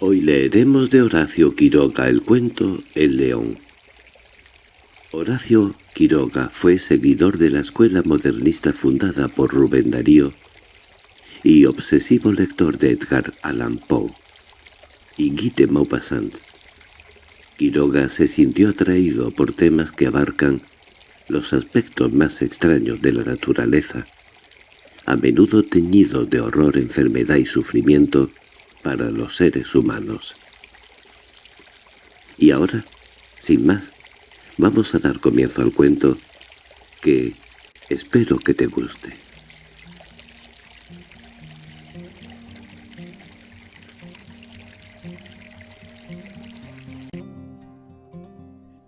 Hoy leeremos de Horacio Quiroga el cuento El león. Horacio Quiroga fue seguidor de la escuela modernista fundada por Rubén Darío y obsesivo lector de Edgar Allan Poe y Guy de Maupassant. Quiroga se sintió atraído por temas que abarcan los aspectos más extraños de la naturaleza, a menudo teñidos de horror, enfermedad y sufrimiento, para los seres humanos. Y ahora, sin más, vamos a dar comienzo al cuento que espero que te guste.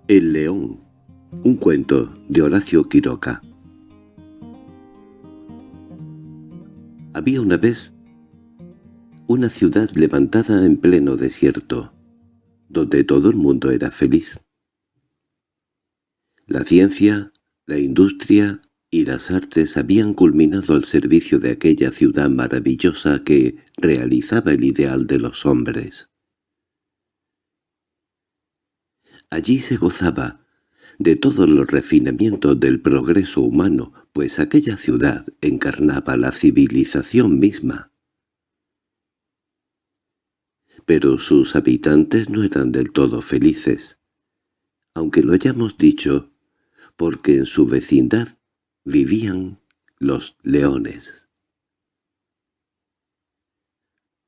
El león, un cuento de Horacio Quiroga. Había una vez una ciudad levantada en pleno desierto, donde todo el mundo era feliz. La ciencia, la industria y las artes habían culminado al servicio de aquella ciudad maravillosa que realizaba el ideal de los hombres. Allí se gozaba de todos los refinamientos del progreso humano, pues aquella ciudad encarnaba la civilización misma pero sus habitantes no eran del todo felices, aunque lo hayamos dicho, porque en su vecindad vivían los leones.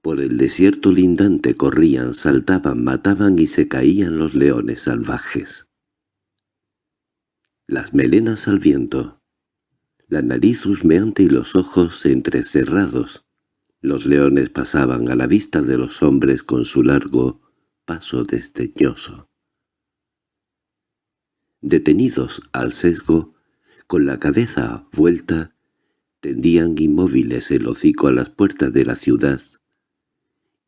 Por el desierto lindante corrían, saltaban, mataban y se caían los leones salvajes. Las melenas al viento, la nariz husmeante y los ojos entrecerrados, los leones pasaban a la vista de los hombres con su largo paso desdeñoso. Detenidos al sesgo, con la cabeza vuelta, tendían inmóviles el hocico a las puertas de la ciudad,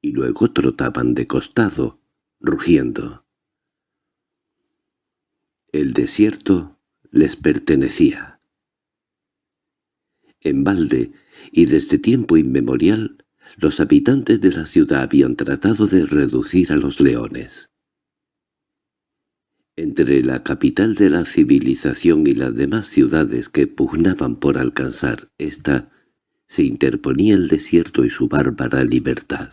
y luego trotaban de costado, rugiendo. El desierto les pertenecía. En balde y desde tiempo inmemorial los habitantes de la ciudad habían tratado de reducir a los leones. Entre la capital de la civilización y las demás ciudades que pugnaban por alcanzar esta, se interponía el desierto y su bárbara libertad.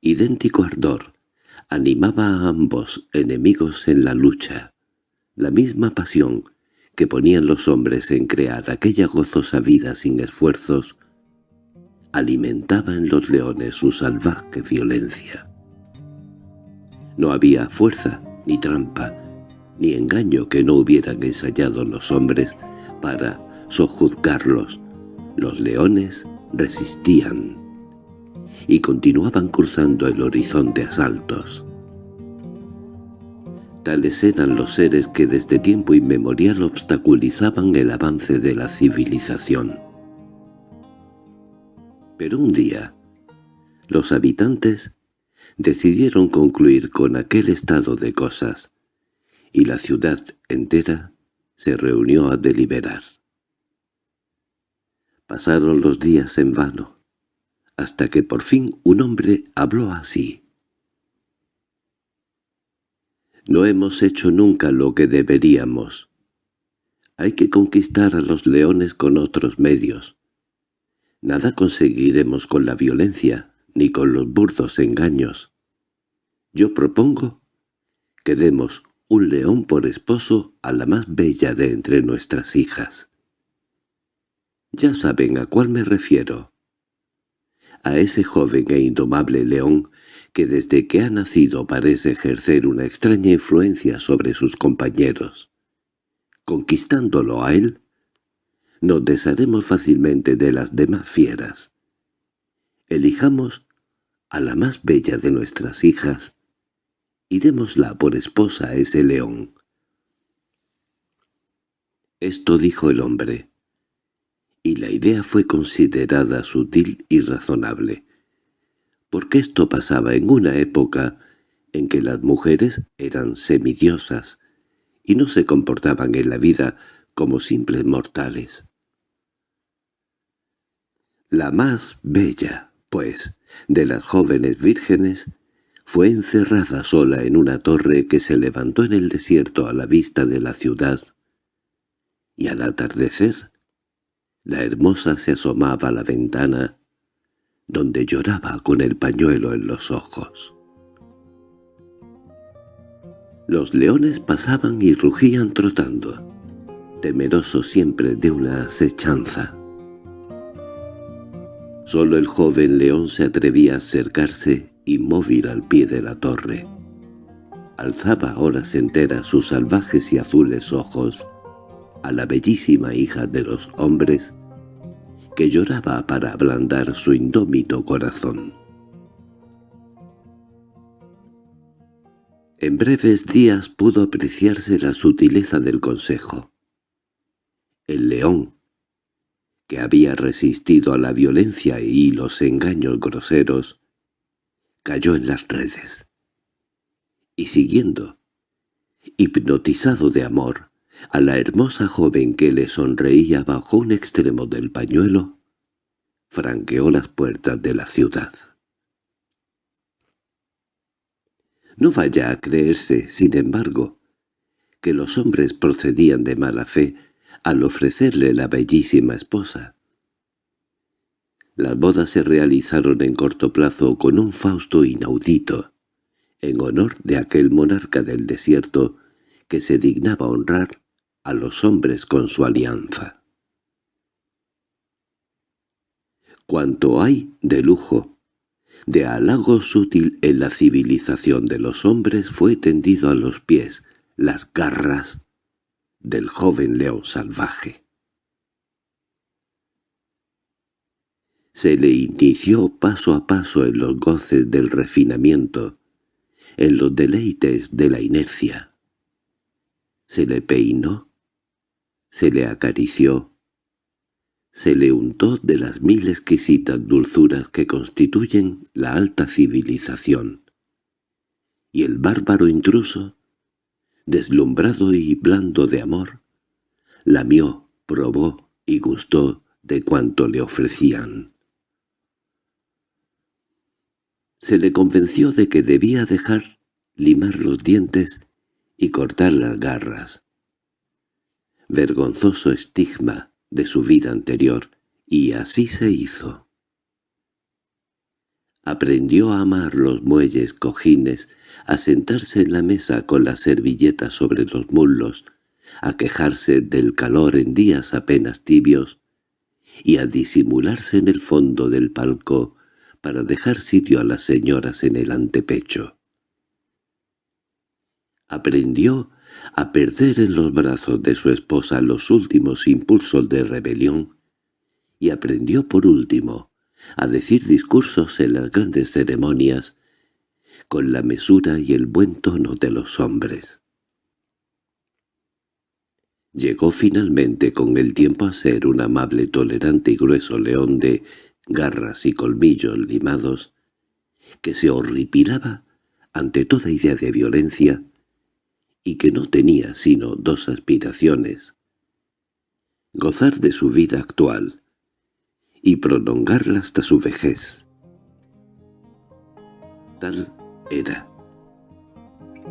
Idéntico ardor animaba a ambos enemigos en la lucha, la misma pasión que ponían los hombres en crear aquella gozosa vida sin esfuerzos, alimentaba en los leones su salvaje violencia. No había fuerza, ni trampa, ni engaño que no hubieran ensayado los hombres para sojuzgarlos. Los leones resistían y continuaban cruzando el horizonte asaltos. Tales eran los seres que desde tiempo inmemorial obstaculizaban el avance de la civilización. Pero un día, los habitantes decidieron concluir con aquel estado de cosas, y la ciudad entera se reunió a deliberar. Pasaron los días en vano, hasta que por fin un hombre habló así. No hemos hecho nunca lo que deberíamos. Hay que conquistar a los leones con otros medios. Nada conseguiremos con la violencia, ni con los burdos engaños. Yo propongo que demos un león por esposo a la más bella de entre nuestras hijas. Ya saben a cuál me refiero. A ese joven e indomable león que desde que ha nacido parece ejercer una extraña influencia sobre sus compañeros. Conquistándolo a él, nos desharemos fácilmente de las demás fieras. Elijamos a la más bella de nuestras hijas y démosla por esposa a ese león. Esto dijo el hombre, y la idea fue considerada sutil y razonable porque esto pasaba en una época en que las mujeres eran semidiosas y no se comportaban en la vida como simples mortales. La más bella, pues, de las jóvenes vírgenes, fue encerrada sola en una torre que se levantó en el desierto a la vista de la ciudad, y al atardecer, la hermosa se asomaba a la ventana, donde lloraba con el pañuelo en los ojos. Los leones pasaban y rugían trotando, temerosos siempre de una acechanza. Solo el joven león se atrevía a acercarse inmóvil al pie de la torre. Alzaba horas enteras sus salvajes y azules ojos a la bellísima hija de los hombres que lloraba para ablandar su indómito corazón. En breves días pudo apreciarse la sutileza del consejo. El león, que había resistido a la violencia y los engaños groseros, cayó en las redes. Y siguiendo, hipnotizado de amor, a la hermosa joven que le sonreía bajo un extremo del pañuelo, franqueó las puertas de la ciudad. No vaya a creerse, sin embargo, que los hombres procedían de mala fe al ofrecerle la bellísima esposa. Las bodas se realizaron en corto plazo con un Fausto inaudito, en honor de aquel monarca del desierto que se dignaba honrar a los hombres con su alianza. Cuanto hay de lujo, de halago sutil en la civilización de los hombres fue tendido a los pies, las garras del joven león salvaje. Se le inició paso a paso en los goces del refinamiento, en los deleites de la inercia. Se le peinó, se le acarició, se le untó de las mil exquisitas dulzuras que constituyen la alta civilización. Y el bárbaro intruso, deslumbrado y blando de amor, lamió, probó y gustó de cuanto le ofrecían se le convenció de que debía dejar limar los dientes y cortar las garras. Vergonzoso estigma de su vida anterior, y así se hizo. Aprendió a amar los muelles cojines, a sentarse en la mesa con la servilleta sobre los muslos, a quejarse del calor en días apenas tibios, y a disimularse en el fondo del palco para dejar sitio a las señoras en el antepecho. Aprendió a perder en los brazos de su esposa los últimos impulsos de rebelión y aprendió por último a decir discursos en las grandes ceremonias con la mesura y el buen tono de los hombres. Llegó finalmente con el tiempo a ser un amable, tolerante y grueso león de garras y colmillos limados, que se horripilaba ante toda idea de violencia y que no tenía sino dos aspiraciones, gozar de su vida actual y prolongarla hasta su vejez. Tal era.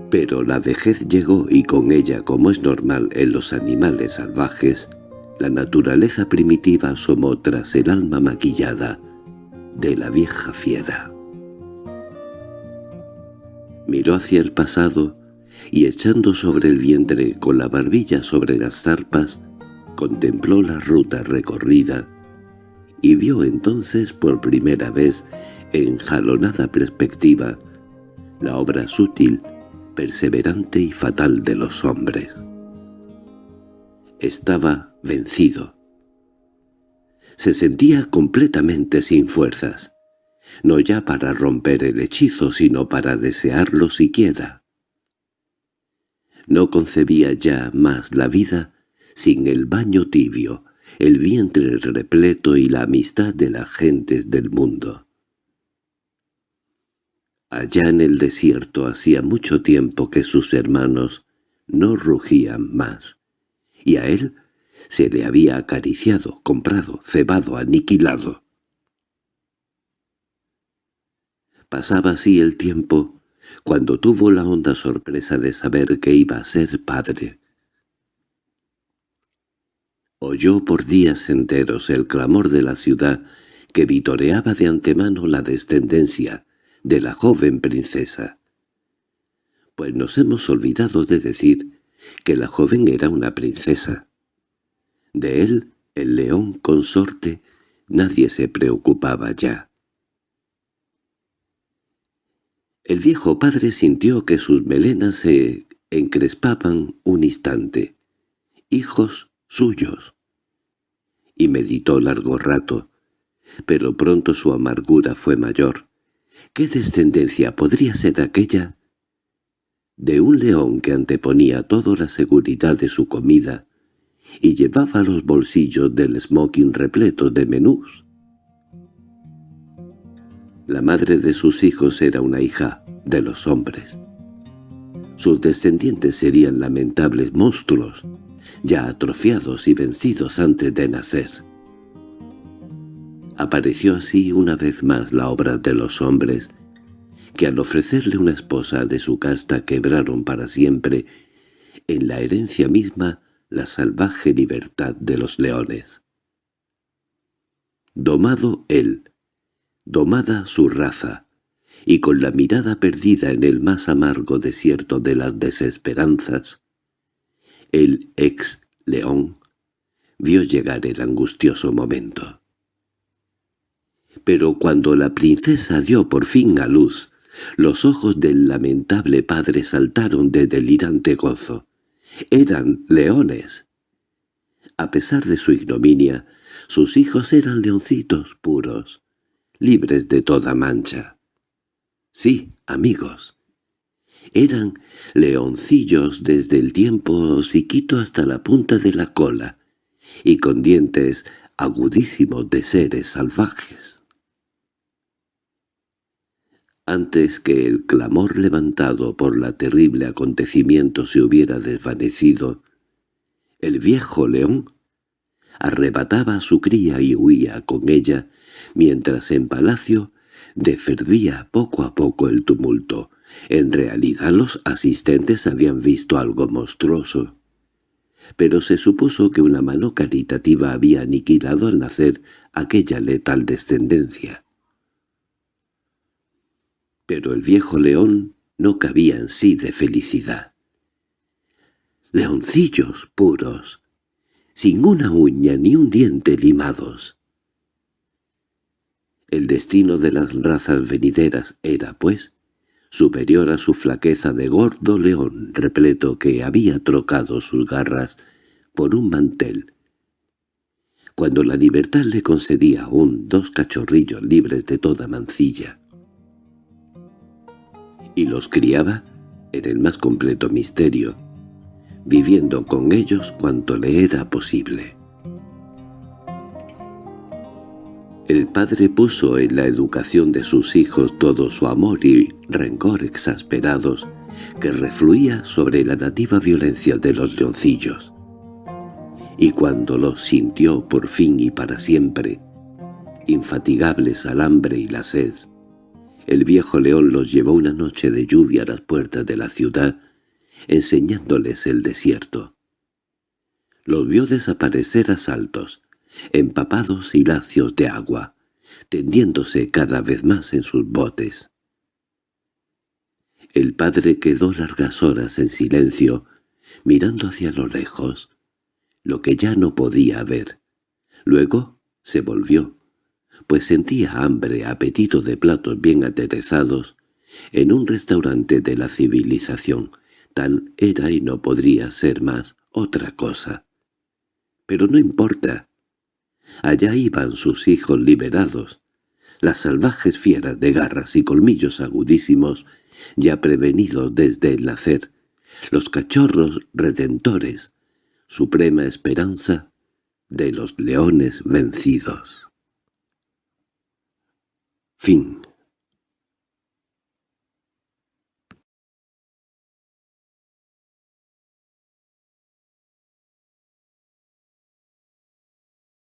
Pero la vejez llegó y con ella, como es normal en los animales salvajes, la naturaleza primitiva asomó tras el alma maquillada de la vieja fiera. Miró hacia el pasado y echando sobre el vientre con la barbilla sobre las zarpas, contempló la ruta recorrida y vio entonces por primera vez en jalonada perspectiva la obra sutil, perseverante y fatal de los hombres. Estaba vencido. Se sentía completamente sin fuerzas, no ya para romper el hechizo, sino para desearlo siquiera. No concebía ya más la vida sin el baño tibio, el vientre repleto y la amistad de las gentes del mundo. Allá en el desierto hacía mucho tiempo que sus hermanos no rugían más y a él se le había acariciado, comprado, cebado, aniquilado. Pasaba así el tiempo cuando tuvo la honda sorpresa de saber que iba a ser padre. Oyó por días enteros el clamor de la ciudad que vitoreaba de antemano la descendencia de la joven princesa. Pues nos hemos olvidado de decir que la joven era una princesa. De él, el león consorte, nadie se preocupaba ya. El viejo padre sintió que sus melenas se encrespaban un instante. Hijos suyos. Y meditó largo rato, pero pronto su amargura fue mayor. ¿Qué descendencia podría ser aquella? De un león que anteponía toda la seguridad de su comida y llevaba los bolsillos del smoking repletos de menús. La madre de sus hijos era una hija de los hombres. Sus descendientes serían lamentables monstruos, ya atrofiados y vencidos antes de nacer. Apareció así una vez más la obra de los hombres, que al ofrecerle una esposa de su casta quebraron para siempre en la herencia misma la salvaje libertad de los leones. Domado él, domada su raza, y con la mirada perdida en el más amargo desierto de las desesperanzas, el ex-león vio llegar el angustioso momento. Pero cuando la princesa dio por fin a luz, los ojos del lamentable padre saltaron de delirante gozo. Eran leones. A pesar de su ignominia, sus hijos eran leoncitos puros, libres de toda mancha. Sí, amigos. Eran leoncillos desde el tiempo siquito hasta la punta de la cola, y con dientes agudísimos de seres salvajes. Antes que el clamor levantado por la terrible acontecimiento se hubiera desvanecido, el viejo león arrebataba a su cría y huía con ella, mientras en palacio deferdía poco a poco el tumulto. En realidad los asistentes habían visto algo monstruoso. Pero se supuso que una mano caritativa había aniquilado al nacer aquella letal descendencia. Pero el viejo león no cabía en sí de felicidad. Leoncillos puros, sin una uña ni un diente limados. El destino de las razas venideras era, pues, superior a su flaqueza de gordo león repleto que había trocado sus garras por un mantel. Cuando la libertad le concedía aún dos cachorrillos libres de toda mancilla. Y los criaba en el más completo misterio, viviendo con ellos cuanto le era posible. El padre puso en la educación de sus hijos todo su amor y rencor exasperados que refluía sobre la nativa violencia de los leoncillos. Y cuando los sintió por fin y para siempre, infatigables al hambre y la sed, el viejo león los llevó una noche de lluvia a las puertas de la ciudad, enseñándoles el desierto. Los vio desaparecer a saltos, empapados y lacios de agua, tendiéndose cada vez más en sus botes. El padre quedó largas horas en silencio, mirando hacia lo lejos, lo que ya no podía ver. Luego se volvió, pues sentía hambre, apetito de platos bien aterezados, en un restaurante de la civilización. Tal era y no podría ser más otra cosa. Pero no importa. Allá iban sus hijos liberados, las salvajes fieras de garras y colmillos agudísimos, ya prevenidos desde el nacer, los cachorros redentores, suprema esperanza de los leones vencidos. Fin